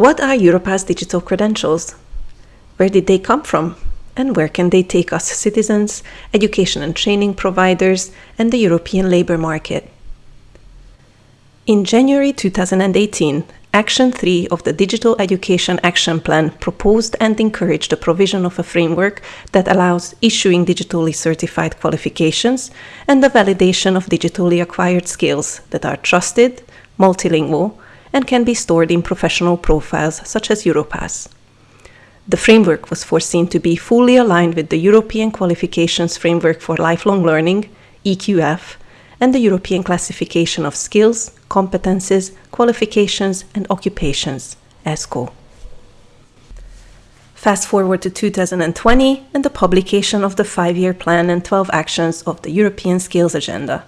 What are Europass digital credentials? Where did they come from? And where can they take us citizens, education and training providers, and the European labour market? In January 2018, Action 3 of the Digital Education Action Plan proposed and encouraged the provision of a framework that allows issuing digitally certified qualifications and the validation of digitally acquired skills that are trusted, multilingual, and can be stored in professional profiles such as Europass. The framework was foreseen to be fully aligned with the European Qualifications Framework for Lifelong Learning, EQF, and the European Classification of Skills, Competences, Qualifications and Occupations, ESCO. Fast forward to 2020 and the publication of the five-year plan and 12 actions of the European Skills Agenda.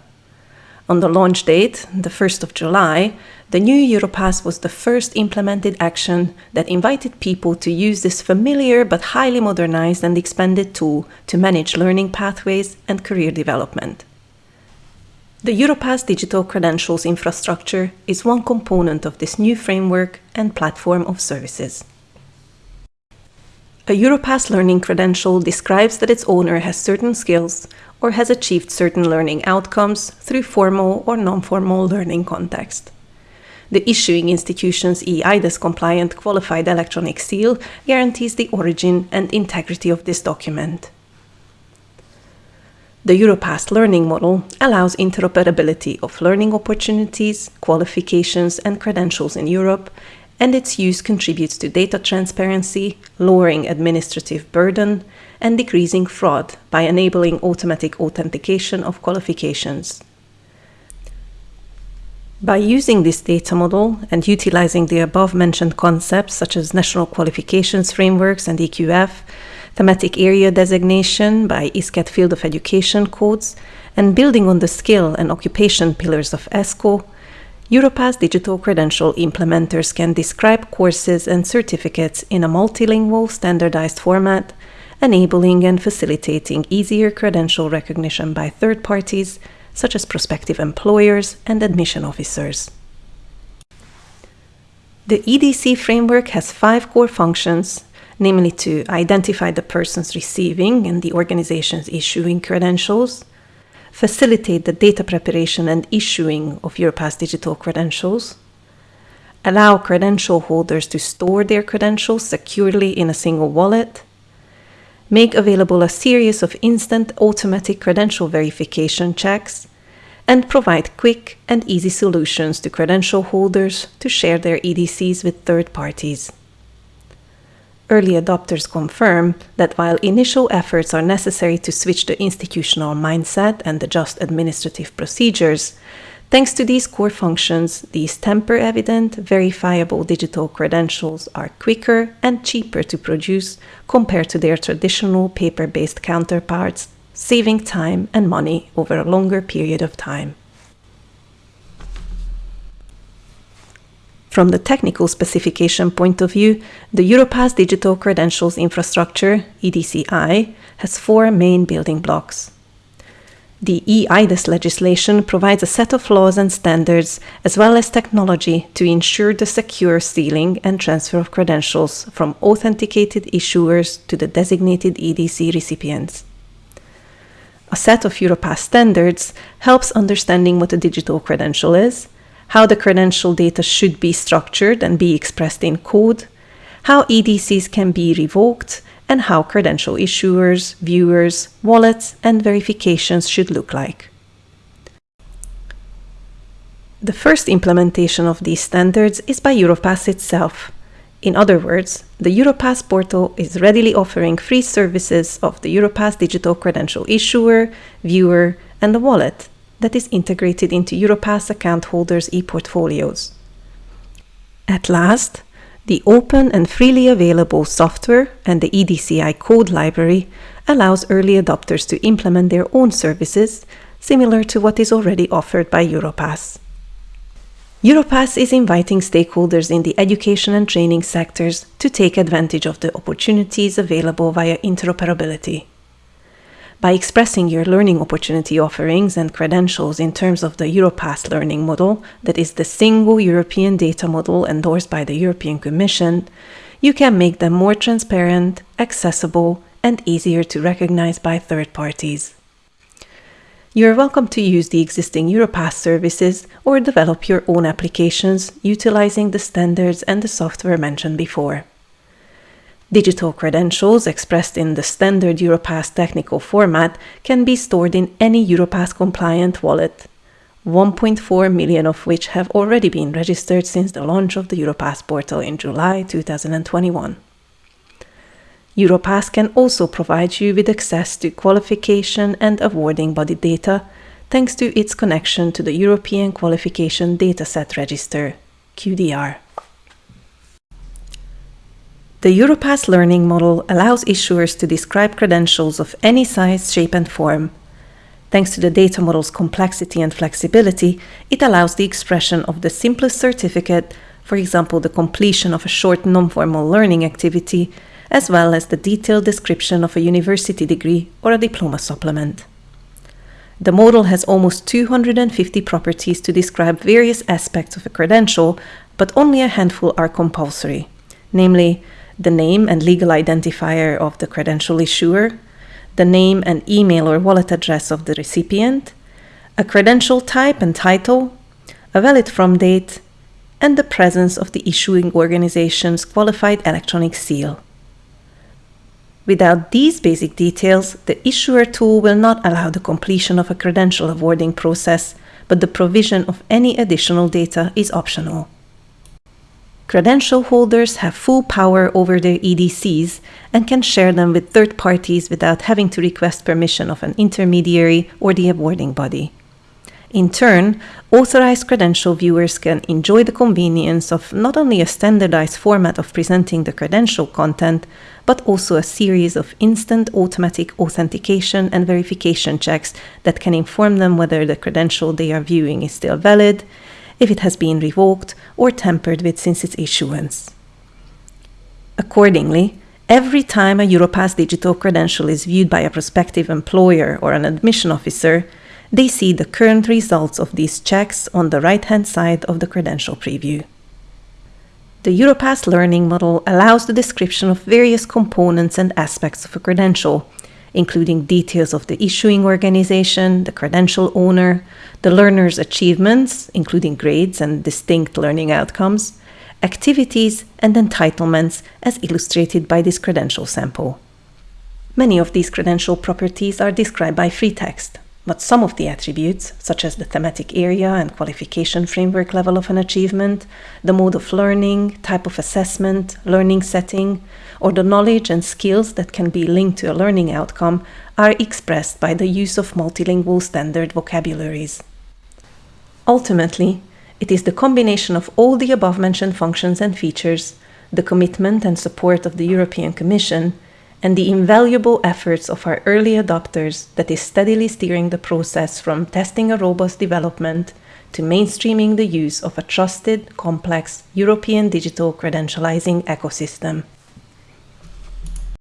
On the launch date, the 1st of July, the new Europass was the first implemented action that invited people to use this familiar but highly modernized and expanded tool to manage learning pathways and career development. The Europass digital credentials infrastructure is one component of this new framework and platform of services. A Europass learning credential describes that its owner has certain skills or has achieved certain learning outcomes through formal or non-formal learning context. The issuing institution's eIDAS compliant qualified electronic seal guarantees the origin and integrity of this document. The Europass learning model allows interoperability of learning opportunities, qualifications and credentials in Europe, and its use contributes to data transparency, lowering administrative burden, and decreasing fraud by enabling automatic authentication of qualifications. By using this data model and utilizing the above-mentioned concepts such as national qualifications frameworks and EQF, thematic area designation by ISCED Field of Education codes, and building on the skill and occupation pillars of ESCO, Europass digital credential implementers can describe courses and certificates in a multilingual standardized format enabling and facilitating easier credential recognition by third parties, such as prospective employers and admission officers. The EDC framework has five core functions, namely to identify the persons receiving and the organizations issuing credentials, facilitate the data preparation and issuing of Europass digital credentials, allow credential holders to store their credentials securely in a single wallet, make available a series of instant automatic credential verification checks, and provide quick and easy solutions to credential holders to share their EDCs with third parties. Early adopters confirm that while initial efforts are necessary to switch the institutional mindset and adjust administrative procedures, Thanks to these core functions, these tamper-evident, verifiable digital credentials are quicker and cheaper to produce compared to their traditional paper-based counterparts, saving time and money over a longer period of time. From the technical specification point of view, the Europass Digital Credentials Infrastructure, EDCI, has four main building blocks. The eIDAS legislation provides a set of laws and standards, as well as technology, to ensure the secure sealing and transfer of credentials from authenticated issuers to the designated EDC recipients. A set of Europass standards helps understanding what a digital credential is, how the credential data should be structured and be expressed in code, how EDCs can be revoked, and how credential issuers, viewers, wallets, and verifications should look like. The first implementation of these standards is by Europass itself. In other words, the Europass portal is readily offering free services of the Europass digital credential issuer, viewer, and the wallet that is integrated into Europass account holders' e-portfolios. At last, the open and freely available software and the EDCI code library allows early adopters to implement their own services, similar to what is already offered by Europass. Europass is inviting stakeholders in the education and training sectors to take advantage of the opportunities available via interoperability. By expressing your learning opportunity offerings and credentials in terms of the Europass learning model, that is the single European data model endorsed by the European Commission, you can make them more transparent, accessible, and easier to recognize by third parties. You are welcome to use the existing Europass services or develop your own applications utilizing the standards and the software mentioned before. Digital credentials expressed in the standard Europass technical format can be stored in any Europass compliant wallet, 1.4 million of which have already been registered since the launch of the Europass portal in July 2021. Europass can also provide you with access to qualification and awarding body data thanks to its connection to the European Qualification Dataset Register, QDR. The Europass learning model allows issuers to describe credentials of any size, shape, and form. Thanks to the data model's complexity and flexibility, it allows the expression of the simplest certificate, for example, the completion of a short non-formal learning activity, as well as the detailed description of a university degree or a diploma supplement. The model has almost 250 properties to describe various aspects of a credential, but only a handful are compulsory, namely the name and legal identifier of the credential issuer, the name and email or wallet address of the recipient, a credential type and title, a valid from date, and the presence of the issuing organization's qualified electronic seal. Without these basic details, the issuer tool will not allow the completion of a credential awarding process, but the provision of any additional data is optional. Credential holders have full power over their EDCs and can share them with third parties without having to request permission of an intermediary or the awarding body. In turn, authorized credential viewers can enjoy the convenience of not only a standardized format of presenting the credential content, but also a series of instant automatic authentication and verification checks that can inform them whether the credential they are viewing is still valid, if it has been revoked or tampered with since its issuance. Accordingly, every time a Europass digital credential is viewed by a prospective employer or an admission officer, they see the current results of these checks on the right-hand side of the credential preview. The Europass learning model allows the description of various components and aspects of a credential, including details of the issuing organization, the credential owner, the learner's achievements, including grades and distinct learning outcomes, activities, and entitlements as illustrated by this credential sample. Many of these credential properties are described by free text, but some of the attributes, such as the thematic area and qualification framework level of an achievement, the mode of learning, type of assessment, learning setting, or the knowledge and skills that can be linked to a learning outcome, are expressed by the use of multilingual standard vocabularies. Ultimately, it is the combination of all the above-mentioned functions and features, the commitment and support of the European Commission, and the invaluable efforts of our early adopters that is steadily steering the process from testing a robust development to mainstreaming the use of a trusted, complex European digital credentializing ecosystem.